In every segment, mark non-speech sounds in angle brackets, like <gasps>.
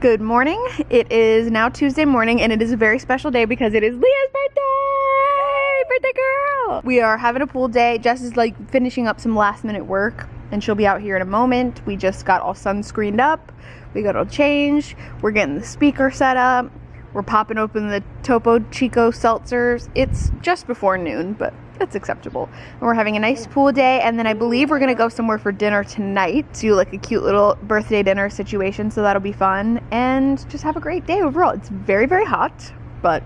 Good morning. It is now Tuesday morning and it is a very special day because it is Leah's birthday! Birthday girl! We are having a pool day. Jess is like finishing up some last minute work and she'll be out here in a moment. We just got all sunscreened up. We got all changed. We're getting the speaker set up. We're popping open the Topo Chico seltzers. It's just before noon, but that's acceptable. And we're having a nice pool day, and then I believe we're gonna go somewhere for dinner tonight. Do like a cute little birthday dinner situation, so that'll be fun. And just have a great day overall. It's very, very hot, but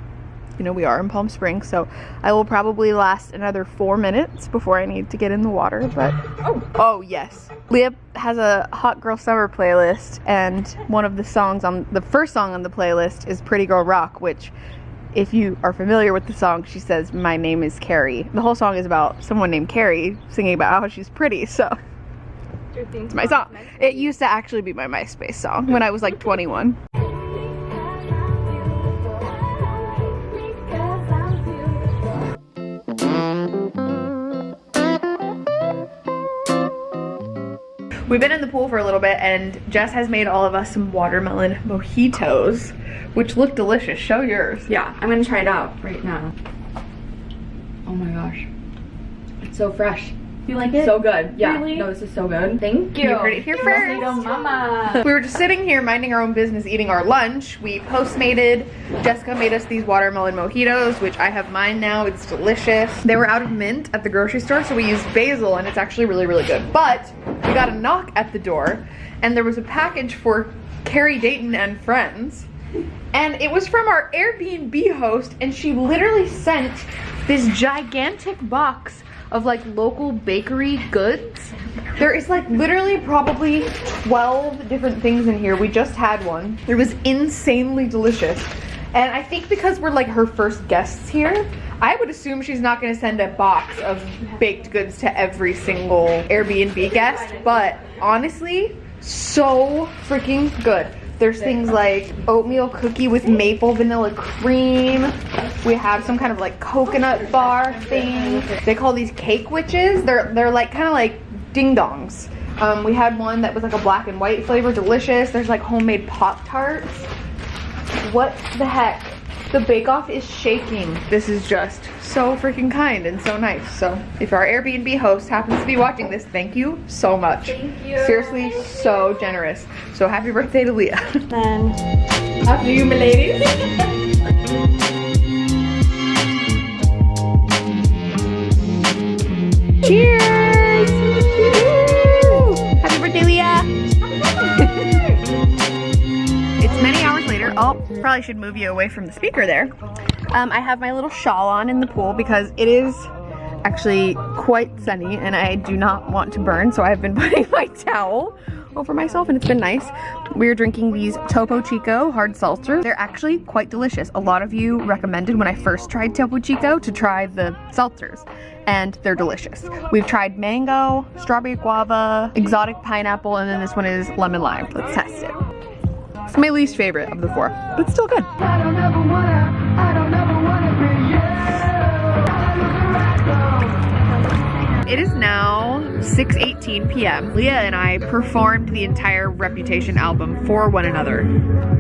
you know, we are in Palm Springs, so I will probably last another four minutes before I need to get in the water, but, oh, oh yes. Leah has a Hot Girl Summer playlist, and one of the songs on, the first song on the playlist is Pretty Girl Rock, which if you are familiar with the song, she says, My name is Carrie. The whole song is about someone named Carrie singing about how she's pretty, so. It's my song. It used to actually be my MySpace song when I was like 21. We've been in the pool for a little bit and Jess has made all of us some watermelon mojitos which look delicious. Show yours. Yeah, I'm gonna try it out right now. Oh my gosh. It's so fresh. You like it? So good. Yeah. Really? No, this is so good. Thank you. You heard it here first. Mama. We were just sitting here minding our own business, eating our lunch. We postmated. Jessica made us these watermelon mojitos, which I have mine now. It's delicious. They were out of mint at the grocery store, so we used basil, and it's actually really, really good. But we got a knock at the door, and there was a package for Carrie Dayton and friends and it was from our Airbnb host and she literally sent this gigantic box of like local bakery goods. There is like literally probably 12 different things in here. We just had one. It was insanely delicious. And I think because we're like her first guests here, I would assume she's not gonna send a box of baked goods to every single Airbnb guest, but honestly, so freaking good. There's things like oatmeal cookie with maple vanilla cream. We have some kind of like coconut bar thing. They call these cake witches. They're they're like kind of like ding dongs. Um, we had one that was like a black and white flavor, delicious. There's like homemade Pop Tarts. What the heck? The Bake Off is shaking. This is just so freaking kind and so nice. So if our Airbnb host happens to be watching this, thank you so much. Thank you. Seriously, thank so you. generous. So happy birthday to Leah. <laughs> Then after you, my ladies. Cheers! Hours. Oh, probably should move you away from the speaker there. Um, I have my little shawl on in the pool because it is actually quite sunny and I do not want to burn, so I've been <laughs> putting my towel over myself and it's been nice. We're drinking these Topo Chico hard seltzers. They're actually quite delicious. A lot of you recommended when I first tried Topo Chico to try the seltzers and they're delicious. We've tried mango, strawberry guava, exotic pineapple, and then this one is lemon lime. Let's test it. It's my least favorite of the four, but still good. It is now 6.18 p.m. Leah and I performed the entire Reputation album for one another.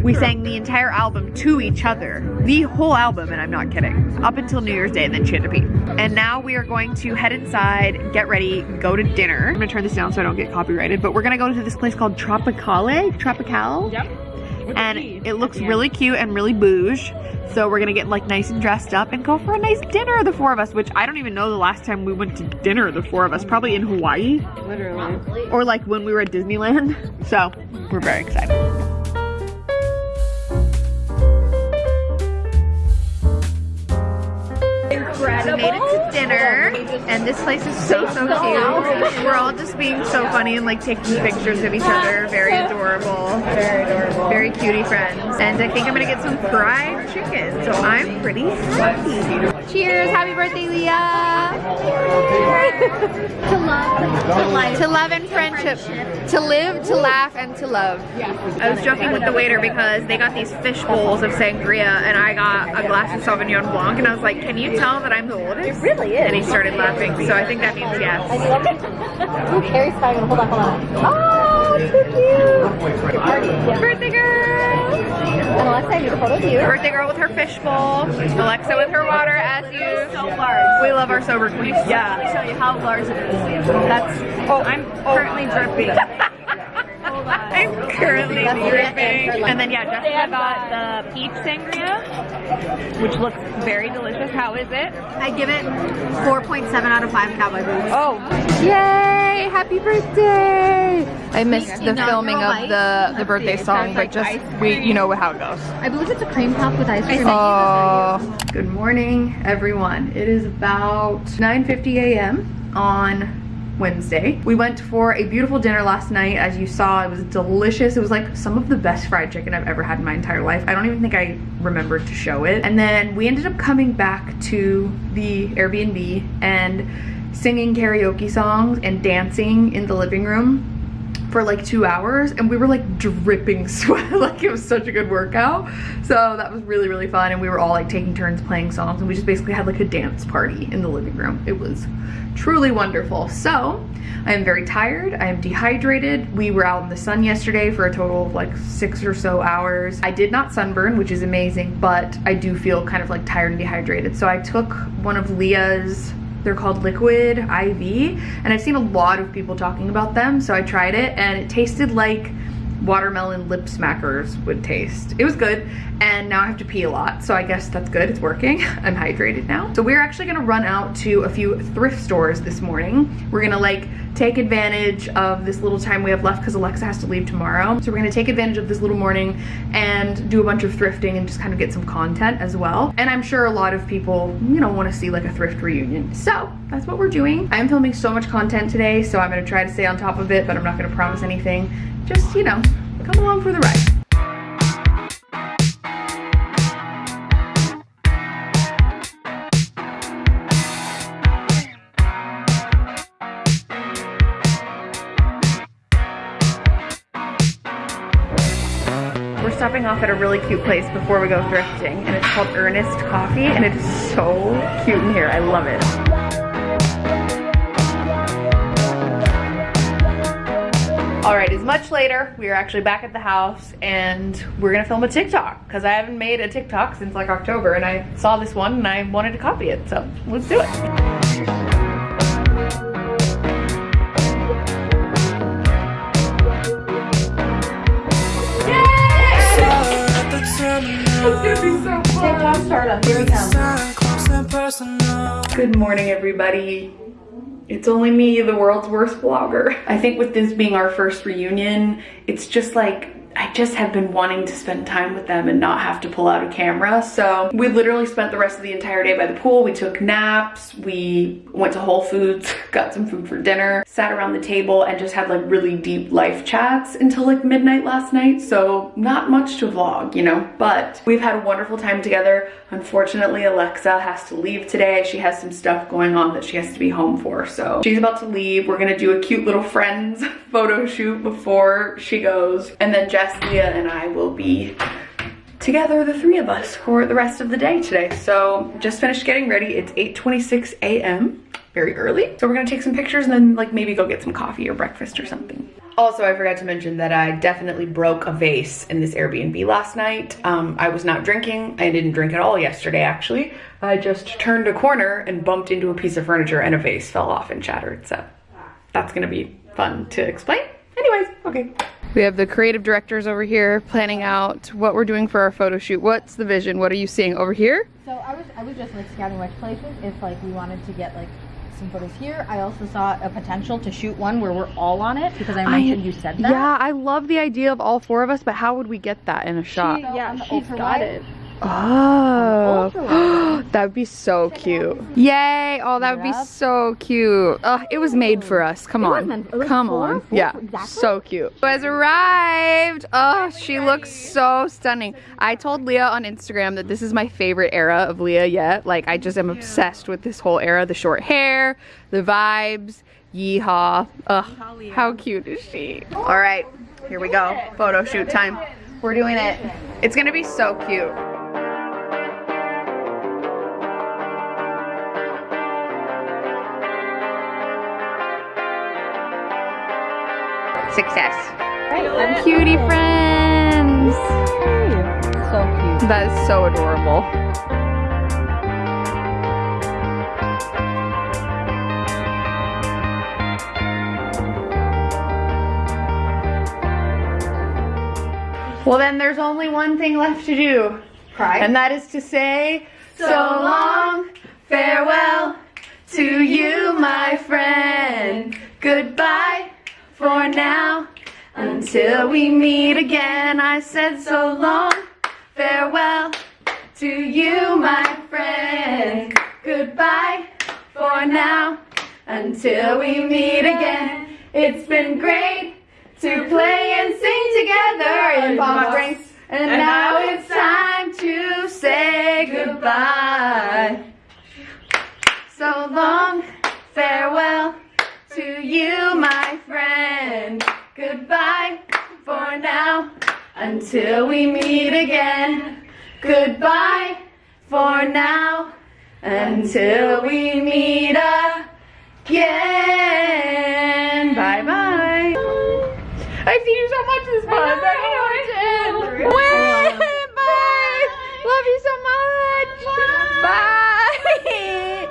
We sang the entire album to each other. The whole album, and I'm not kidding. Up until New Year's Day, and then she had to pee. And now we are going to head inside, get ready, go to dinner. I'm gonna turn this down so I don't get copyrighted, but we're gonna go to this place called Tropicale? Tropical? Yep. And it looks really cute and really bouge. So we're gonna get like nice and dressed up and go for a nice dinner, the four of us, which I don't even know the last time we went to dinner, the four of us, probably in Hawaii. Literally. Or like when we were at Disneyland. So we're very excited. We made it to dinner, and this place is so, so cute. We're all just being so funny and like taking pictures of each other. Very adorable. Very adorable. Very cutie friends. And I think I'm gonna get some fried chicken, so I'm pretty happy. Cheers! Happy birthday, Leah! <laughs> to love, to life, To love and friendship. To live, to laugh, and to love. I was joking with the waiter because they got these fish bowls of sangria and I got a glass of Sauvignon Blanc and I was like, can you tell that I'm the oldest? It really is. And he started laughing, so I think that means yes. Ooh, Carrie's fine. Hold on, hold on. Oh, too cute. Your party. Yeah. Birthday girl! need a photo of you. Birthday girl with her fish bowl. Alexa with her water as you. So large. We love our sober queen. Yeah. Let me show you how large it is. That's, oh, I'm currently oh dripping. <laughs> I'm currently dripping. And then yeah, Jessica I got got the peach sangria, which looks very delicious. How is it? I give it 4.7 out of 5 cowboy boots. Oh, yay! Happy birthday! I missed the filming of the the birthday song, but just we you know how it goes. I believe it's a cream puff with ice cream. Oh. Good morning, everyone. It is about 9:50 a.m. on Wednesday. We went for a beautiful dinner last night. As you saw, it was delicious. It was like some of the best fried chicken I've ever had in my entire life. I don't even think I remembered to show it. And then we ended up coming back to the Airbnb and singing karaoke songs and dancing in the living room for like two hours and we were like dripping <laughs> sweat. Like it was such a good workout. So that was really really fun and we were all like taking turns playing songs and we just basically had like a dance party in the living room. It was truly wonderful. So i am very tired. I am dehydrated. We were out in the sun yesterday for a total of like six or so hours. I did not sunburn which is amazing but i do feel kind of like tired and dehydrated. So i took one of leah's they're called Liquid IV, and I've seen a lot of people talking about them, so I tried it, and it tasted like watermelon lip smackers would taste. It was good, and now I have to pee a lot, so I guess that's good, it's working. <laughs> I'm hydrated now. So we're actually gonna run out to a few thrift stores this morning. We're gonna like take advantage of this little time we have left because Alexa has to leave tomorrow. So we're gonna take advantage of this little morning and do a bunch of thrifting and just kind of get some content as well. And I'm sure a lot of people, you know, wanna see like a thrift reunion. So that's what we're doing. I'm filming so much content today, so I'm gonna try to stay on top of it, but I'm not gonna promise anything. Just, you know, come along for the ride. We're stopping off at a really cute place before we go thrifting, and it's called Ernest Coffee, and it is so cute in here. I love it. All right, it's much later. We are actually back at the house, and we're gonna film a TikTok because I haven't made a TikTok since like October, and I saw this one and I wanted to copy it, so let's do it. So Good morning, everybody. It's only me, the world's worst vlogger. I think with this being our first reunion, it's just like, just have been wanting to spend time with them and not have to pull out a camera. So we literally spent the rest of the entire day by the pool. We took naps, we went to Whole Foods, <laughs> got some food for dinner, sat around the table and just had like really deep life chats until like midnight last night. So not much to vlog, you know, but we've had a wonderful time together. Unfortunately, Alexa has to leave today. She has some stuff going on that she has to be home for. So she's about to leave. We're gonna do a cute little friends <laughs> photo shoot before she goes. And then Jess, Leah, and I will be together, the three of us, for the rest of the day today. So just finished getting ready. It's 8.26 a.m., very early. So we're gonna take some pictures and then like maybe go get some coffee or breakfast or something. Also, I forgot to mention that I definitely broke a vase in this Airbnb last night. Um, I was not drinking. I didn't drink at all yesterday, actually. I just turned a corner and bumped into a piece of furniture and a vase fell off and shattered. So that's gonna be fun to explain. Anyways, okay. We have the creative directors over here planning out what we're doing for our photo shoot. What's the vision? What are you seeing over here? So I was I was just like scouting which places if like we wanted to get like some photos here. I also saw a potential to shoot one where we're all on it because I mentioned you said that. Yeah, I love the idea of all four of us, but how would we get that in a shot? So yeah, she's got it. Oh, <gasps> that would be so cute. Yay! Oh, that would be so cute. Oh, it was made for us. Come on. meant- it was Come on. Yeah, so cute. Who has arrived? Oh, she looks so stunning. I told Leah on Instagram that this is my favorite era of Leah yet. Like, I just am obsessed with this whole era. The short hair, the vibes, yeehaw. Ugh, how cute is she? All right, here we go. Photo shoot time. We're doing it. It's gonna be so cute. Success. Cutie friends. So cute. That is so adorable. Well, then there's only one thing left to do. Cry. And that is to say, so long, farewell to you, my friend. Goodbye for now. Until we meet again, I said so long, farewell to you, my friend. Goodbye for now. Until we meet again, it's been great to play and sing together in Palm Springs. And now it's time to say goodbye. So long, farewell to you, my. Goodbye for now until we meet again. Goodbye for now until we meet again. Bye bye. I've seen you so much this month. I know end. Bye. Love you so much. Bye. Sad. <laughs>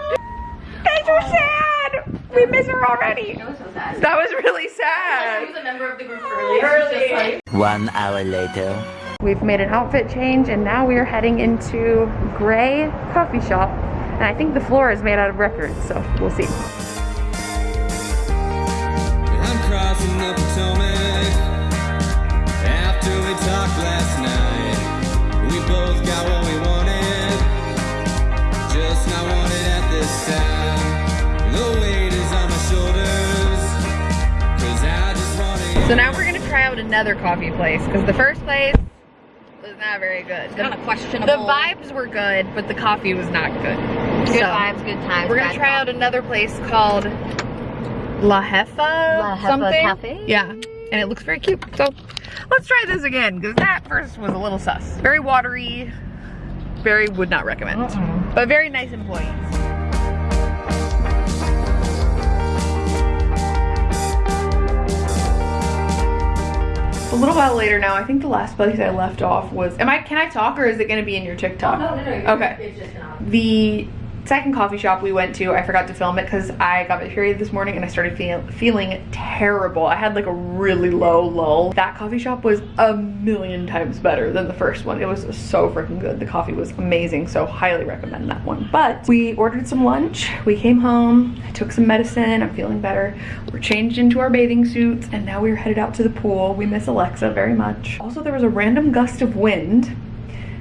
We miss her already. That was so sad. That was really She sad. was a member of the group early. Just like, One hour later. We've made an outfit change and now we are heading into Gray Coffee Shop. And I think the floor is made out of records, so we'll see. So now we're gonna try out another coffee place because the first place was not very good. The, Kind of questionable. the vibes were good, but the coffee was not good. Good So, vibes, good times. We're gonna try out another place called La Jefa La Jefa something. Cafe? Yeah, and it looks very cute. So let's try this again because that first was a little sus. Very watery. Very would not recommend. But very nice employees. Little while later now, I think the last place I left off was. Am I? Can I talk, or is it going to be in your TikTok? no, no, no. you're- Okay. It's just not. The second coffee shop we went to, I forgot to film it because I got my period this morning and I started feel, feeling terrible. I had like a really low lull. That coffee shop was a million times better than the first one. It was so freaking good. The coffee was amazing, so highly recommend that one. But we ordered some lunch. We came home. I took some medicine. I'm feeling better. We're changed into our bathing suits and now we're headed out to the pool. We miss Alexa very much. Also, there was a random gust of wind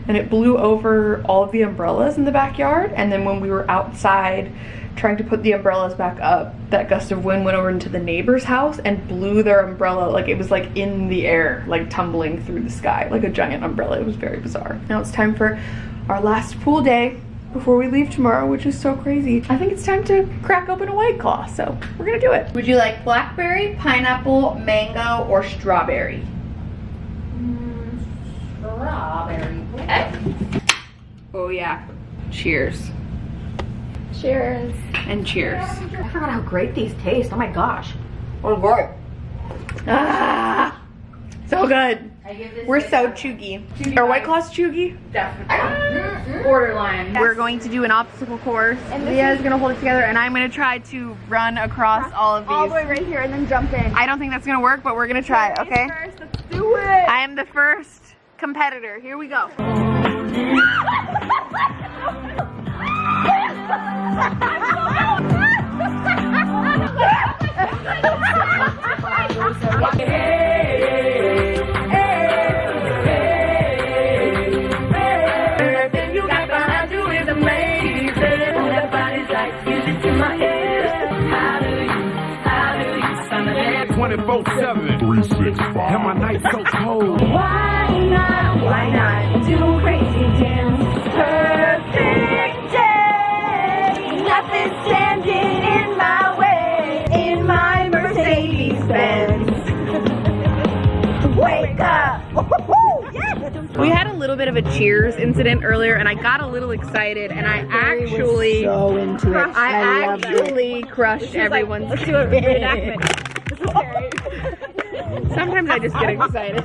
and it blew over all of the umbrellas in the backyard. And then when we were outside trying to put the umbrellas back up, that gust of wind went over into the neighbor's house and blew their umbrella like it was like in the air, like tumbling through the sky, like a giant umbrella. It was very bizarre. Now it's time for our last pool day before we leave tomorrow, which is so crazy. I think it's time to crack open a white claw, so we're gonna do it. Would you like blackberry, pineapple, mango, or strawberry? Strawberry. Oh yeah. Cheers. Cheers. And cheers. I forgot how great these taste. Oh my gosh. Oh god. Ah, so good. I give this We're so out of- chuggy. Are White Claws chuggy? Definitely. Borderline. We're going to do an obstacle course. And Leah is gonna hold it together, and I'm gonna try to run across all of these. All the way right here and then jump in. I don't think that's gonna work, but we're gonna try. Okay. First, let's do it. I am the first competitor. Here we go. <laughs> day. Nothing standing in my way. In my Mercedes Benz. Wake up. We had a little bit of a cheers incident earlier, and I got a little excited, and I actually So into it. I actually crushed everyone's. Let's do a <laughs> reenactment. Sometimes I just get excited.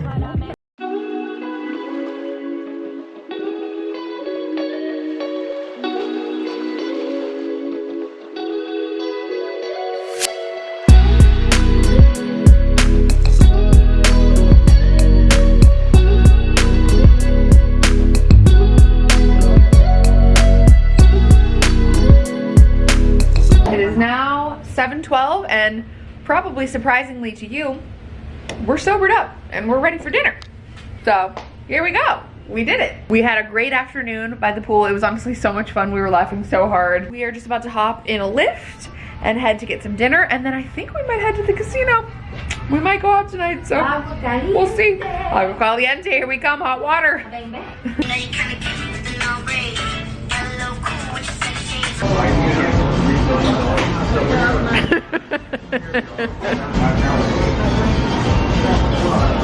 And probably surprisingly to you, we're sobered up and we're ready for dinner. So here we go. We did it. We had a great afternoon by the pool. It was honestly so much fun. We were laughing so hard. We are just about to hop in a Lyft and head to get some dinner. And then I think we might head to the casino. We might go out tonight, so we'll see. Agua caliente, here we come, hot water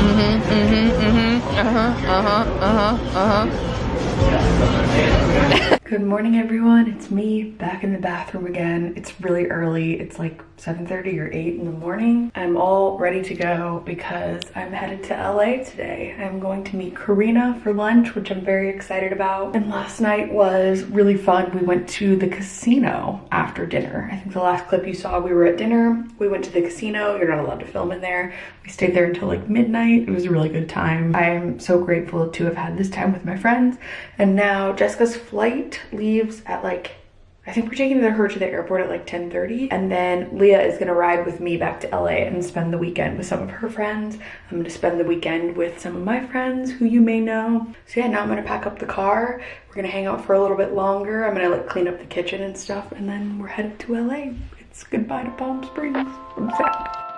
mhm, mhm, mhm. Uh huh, uh huh, uh huh, uh huh. <laughs> Good morning everyone, it's me back in the bathroom again. It's really early, it's like 7.30 or 8 in the morning. I'm all ready to go because I'm headed to LA today. I'm going to meet Karina for lunch, which I'm very excited about. And last night was really fun. We went to the casino after dinner. I think the last clip you saw, we were at dinner. We went to the casino, you're not allowed to film in there. We stayed there until like midnight. It was a really good time. I'm so grateful to have had this time with my friends. And now Jessica's flight leaves at like I think we're taking her to the airport at like 10:30 and then Leah is to ride with me back to LA and spend the weekend with some of her friends. I'm to spend the weekend with some of my friends who you may know. So yeah, now I'm to pack up the car. We're to hang out for a little bit longer. I'm to like clean up the kitchen and stuff and then we're headed to LA. It's goodbye to Palm Springs. I'm sad.